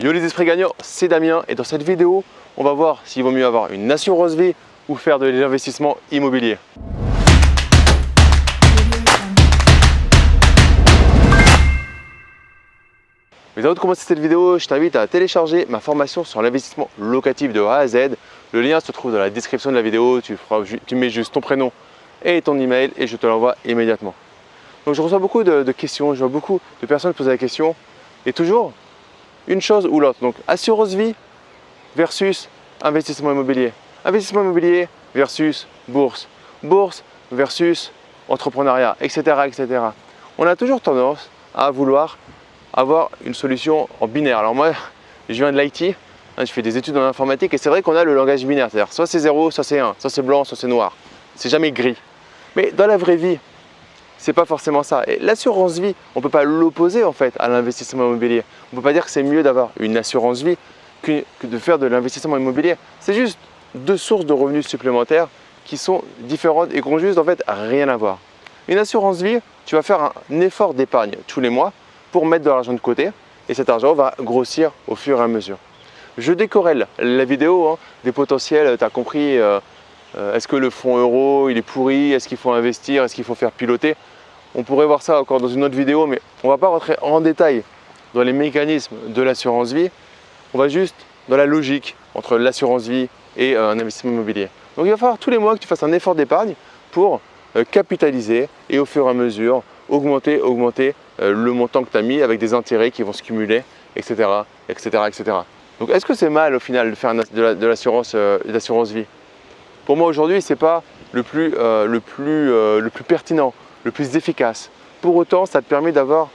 Yo les esprits gagnants, c'est Damien et dans cette vidéo, on va voir s'il vaut mieux avoir une assurance vie ou faire de l'investissement immobilier. Mais avant de commencer cette vidéo, je t'invite à télécharger ma formation sur l'investissement locatif de A à Z. Le lien se trouve dans la description de la vidéo, tu, mets juste ton prénom et ton email et je te l'envoie immédiatement. Donc je reçois beaucoup de, de questions, je vois beaucoup de personnes poser la question et toujours une chose ou l'autre. Donc assurance vie versus investissement immobilier. Investissement immobilier versus bourse. Bourse versus entrepreneuriat, etc. etc. On a toujours tendance à vouloir avoir une solution en binaire. Alors moi, je viens de l'IT, hein, je fais des études en informatique et c'est vrai qu'on a le langage binaire, c'est-à-dire soit c'est 0, soit c'est 1, soit c'est blanc, soit c'est noir. C'est jamais gris. Mais dans la vraie vie, c'est pas forcément ça. Et l'assurance vie, on ne peut pas l'opposer en fait à l'investissement immobilier. On ne peut pas dire que c'est mieux d'avoir une assurance vie que, de faire de l'investissement immobilier. C'est juste deux sources de revenus supplémentaires qui sont différentes et qui n'ont juste en fait rien à voir. Une assurance vie, tu vas faire un effort d'épargne tous les mois pour mettre de l'argent de côté et cet argent va grossir au fur et à mesure. Je décorrèle la vidéo hein, des potentiels, tu as compris, euh, euh, est-ce que le fonds euro il est pourri, est-ce qu'il faut investir, est-ce qu'il faut faire piloter? On pourrait voir ça encore dans une autre vidéo, mais on ne va pas rentrer en détail dans les mécanismes de l'assurance vie. On va juste dans la logique entre l'assurance vie et euh, un investissement immobilier. Donc il va falloir tous les mois que tu fasses un effort d'épargne pour euh, capitaliser et au fur et à mesure augmenter, augmenter euh, le montant que tu as mis avec des intérêts qui vont se cumuler, etc. etc., etc. Donc est-ce que c'est mal au final de faire de l'assurance vie? Pour moi aujourd'hui, ce n'est pas le plus, le, plus, le plus pertinent le plus efficace. Pour autant, ça te permet d'avoir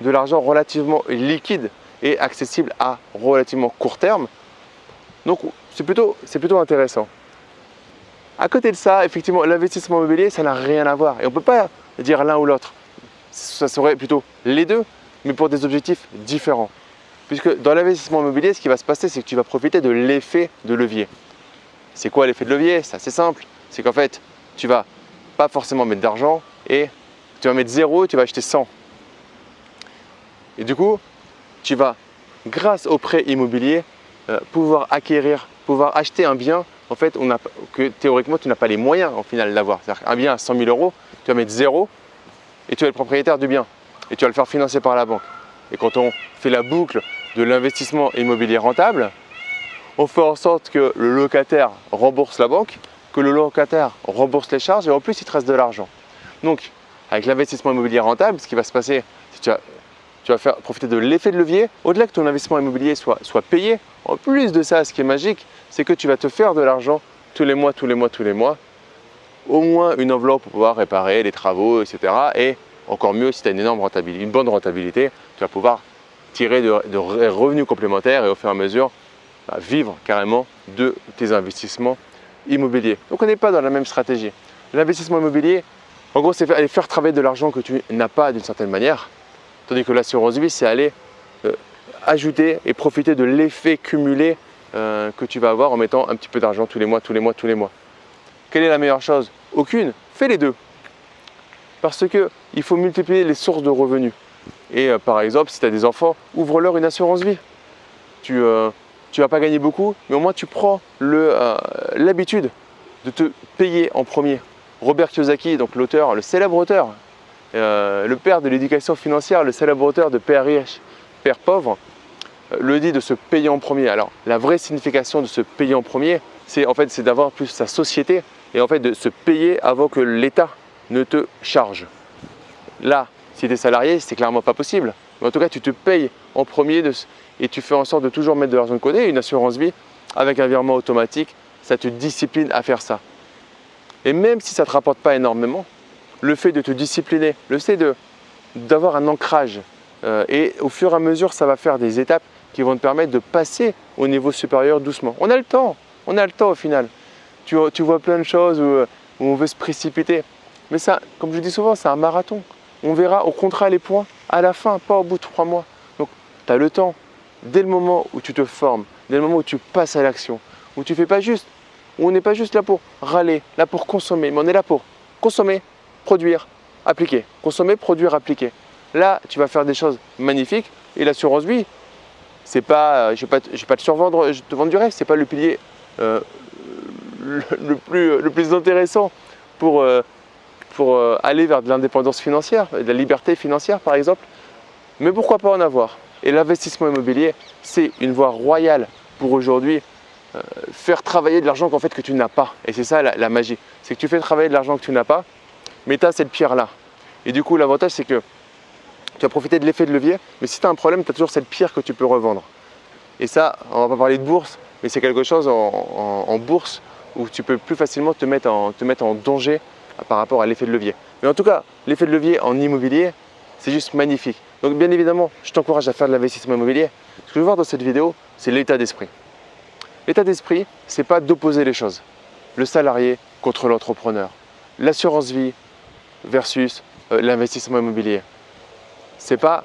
de l'argent relativement liquide et accessible à relativement court terme. Donc, c'est plutôt, plutôt intéressant. À côté de ça, effectivement, l'investissement immobilier, ça n'a rien à voir. Et on ne peut pas dire l'un ou l'autre. Ça serait plutôt les deux, mais pour des objectifs différents. Puisque dans l'investissement immobilier, ce qui va se passer, c'est que tu vas profiter de l'effet de levier. C'est quoi l'effet de levier? C'est assez simple. C'est qu'en fait, tu vas pas forcément mettre d'argent, et tu vas mettre 0 et tu vas acheter 100. Et du coup, tu vas, grâce au prêt immobilier, euh, pouvoir acquérir, pouvoir acheter un bien en fait, on a, que théoriquement, tu n'as pas les moyens en final d'avoir. C'est-à-dire qu'un bien à 100 000 euros, tu vas mettre 0 et tu es le propriétaire du bien et tu vas le faire financer par la banque. Et quand on fait la boucle de l'investissement immobilier rentable, on fait en sorte que le locataire rembourse la banque, que le locataire rembourse les charges et en plus il te reste de l'argent. Donc, avec l'investissement immobilier rentable, ce qui va se passer, c'est que tu vas, faire profiter de l'effet de levier. Au-delà que ton investissement immobilier soit, soit payé, en plus de ça, ce qui est magique, c'est que tu vas te faire de l'argent tous les mois, tous les mois, tous les mois. Au moins une enveloppe pour pouvoir réparer les travaux, etc. Et encore mieux, si tu as une énorme rentabilité, une bonne rentabilité, tu vas pouvoir tirer de, revenus complémentaires et au fur et à mesure bah, vivre carrément de tes investissements immobiliers. Donc on n'est pas dans la même stratégie. L'investissement immobilier, en gros, c'est aller faire travailler de l'argent que tu n'as pas d'une certaine manière, tandis que l'assurance vie, c'est aller euh, ajouter et profiter de l'effet cumulé euh, que tu vas avoir en mettant un petit peu d'argent tous les mois, tous les mois, tous les mois. Quelle est la meilleure chose? Aucune. Fais les deux. Parce qu'il faut multiplier les sources de revenus. Et euh, par exemple, si tu as des enfants, ouvre-leur une assurance vie. Tu ne vas pas gagner beaucoup, mais au moins tu prends l'habitude de te payer en premier. Robert Kiyosaki, donc l'auteur, le célèbre auteur, euh, le père de l'éducation financière, le célèbre auteur de Père riche, Père pauvre, euh, le dit de se payer en premier. Alors la vraie signification de se payer en premier, c'est en fait c'est d'avoir plus sa société et en fait de se payer avant que l'État ne te charge. Là, si tu es salarié, c'est clairement pas possible. Mais en tout cas, tu te payes en premier et tu fais en sorte de toujours mettre de l'argent de côté. Une assurance vie avec un virement automatique, ça te discipline à faire ça. Et même si ça ne te rapporte pas énormément, le fait de te discipliner, le fait d'avoir un ancrage, euh, et au fur et à mesure, ça va faire des étapes qui vont te permettre de passer au niveau supérieur doucement. On a le temps, on a le temps au final. Tu, vois plein de choses où, on veut se précipiter. Mais ça, comme je dis souvent, c'est un marathon. On verra, au contrat les points à la fin, pas au bout de trois mois. Donc, tu as le temps. Dès le moment où tu te formes, dès le moment où tu passes à l'action, où tu ne fais pas juste on n'est pas juste là pour râler, là pour consommer, mais on est là pour consommer, produire, appliquer. Consommer, produire, appliquer. Là, tu vas faire des choses magnifiques et l'assurance vie, c'est pas, je ne vais, pas te survendre, je te vendre du rêve, c'est pas le pilier euh, le, plus, le plus intéressant pour, euh, euh, aller vers de l'indépendance financière, de la liberté financière par exemple. Mais pourquoi pas en avoir? Et l'investissement immobilier, c'est une voie royale pour aujourd'hui faire travailler de l'argent qu'en fait que tu n'as pas. Et c'est ça la, magie, c'est que tu fais travailler de l'argent que tu n'as pas, mais tu as cette pierre-là. Et du coup, l'avantage, c'est que tu vas profiter de l'effet de levier, mais si tu as un problème, tu as toujours cette pierre que tu peux revendre. Et ça, on va pas parler de bourse, mais c'est quelque chose en, bourse où tu peux plus facilement te mettre en, te mettre en danger par rapport à l'effet de levier. Mais en tout cas, l'effet de levier en immobilier, c'est juste magnifique. Donc bien évidemment, je t'encourage à faire de l'investissement immobilier. Ce que je veux voir dans cette vidéo, c'est l'état d'esprit. L'état d'esprit, c'est pas d'opposer les choses. Le salarié contre l'entrepreneur. L'assurance vie versus euh, l'investissement immobilier c'est pas,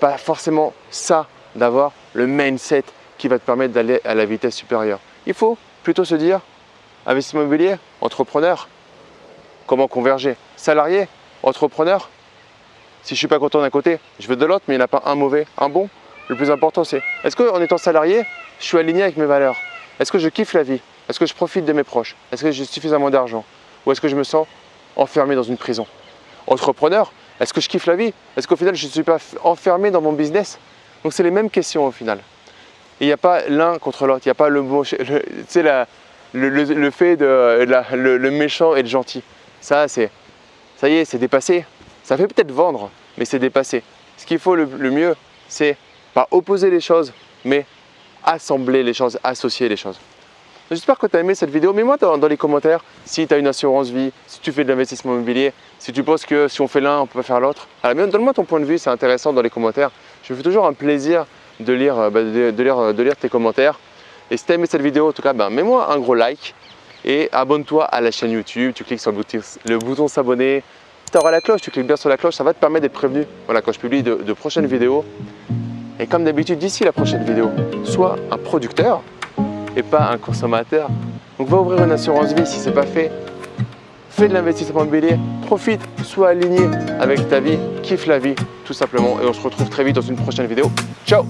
pas forcément ça d'avoir le mindset qui va te permettre d'aller à la vitesse supérieure. Il faut plutôt se dire investissement immobilier, entrepreneur, comment converger? Salarié, entrepreneur, si je ne suis pas content d'un côté, je veux de l'autre, mais il n'y en a pas un mauvais, un bon. Le plus important, c'est est-ce qu'en étant salarié, je suis aligné avec mes valeurs? Est-ce que je kiffe la vie? Est-ce que je profite de mes proches? Est-ce que j'ai suffisamment d'argent? Ou est-ce que je me sens enfermé dans une prison? Entrepreneur, est-ce que je kiffe la vie? Est-ce qu'au final, je ne suis pas enfermé dans mon business? Donc, c'est les mêmes questions au final. il n'y a pas l'un contre l'autre. Il n'y a pas le, le, le, le, fait de le, méchant et le gentil. Ça, c'est ça y est, c'est dépassé. Ça fait peut-être vendre, mais c'est dépassé. Ce qu'il faut le, mieux, c'est pas opposer les choses, mais assembler les choses, associer les choses. J'espère que tu as aimé cette vidéo. Mets-moi dans, les commentaires si tu as une assurance vie, si tu fais de l'investissement immobilier, si tu penses que si on fait l'un, on peut pas faire l'autre. Donne-moi ton point de vue, c'est intéressant dans les commentaires. Je me fais toujours un plaisir de lire, euh, bah, de, lire, de lire tes commentaires. Et si tu as aimé cette vidéo, en tout cas, ben, mets-moi un gros like et abonne-toi à la chaîne YouTube. Tu cliques sur le bouton, s'abonner. Si tu auras la cloche, tu cliques bien sur la cloche, ça va te permettre d'être prévenu voilà, quand je publie de prochaines vidéos. Et comme d'habitude, d'ici la prochaine vidéo, sois un producteur et pas un consommateur. Donc va ouvrir une assurance vie si ce n'est pas fait. Fais de l'investissement immobilier, profite, sois aligné avec ta vie, kiffe la vie tout simplement et on se retrouve très vite dans une prochaine vidéo. Ciao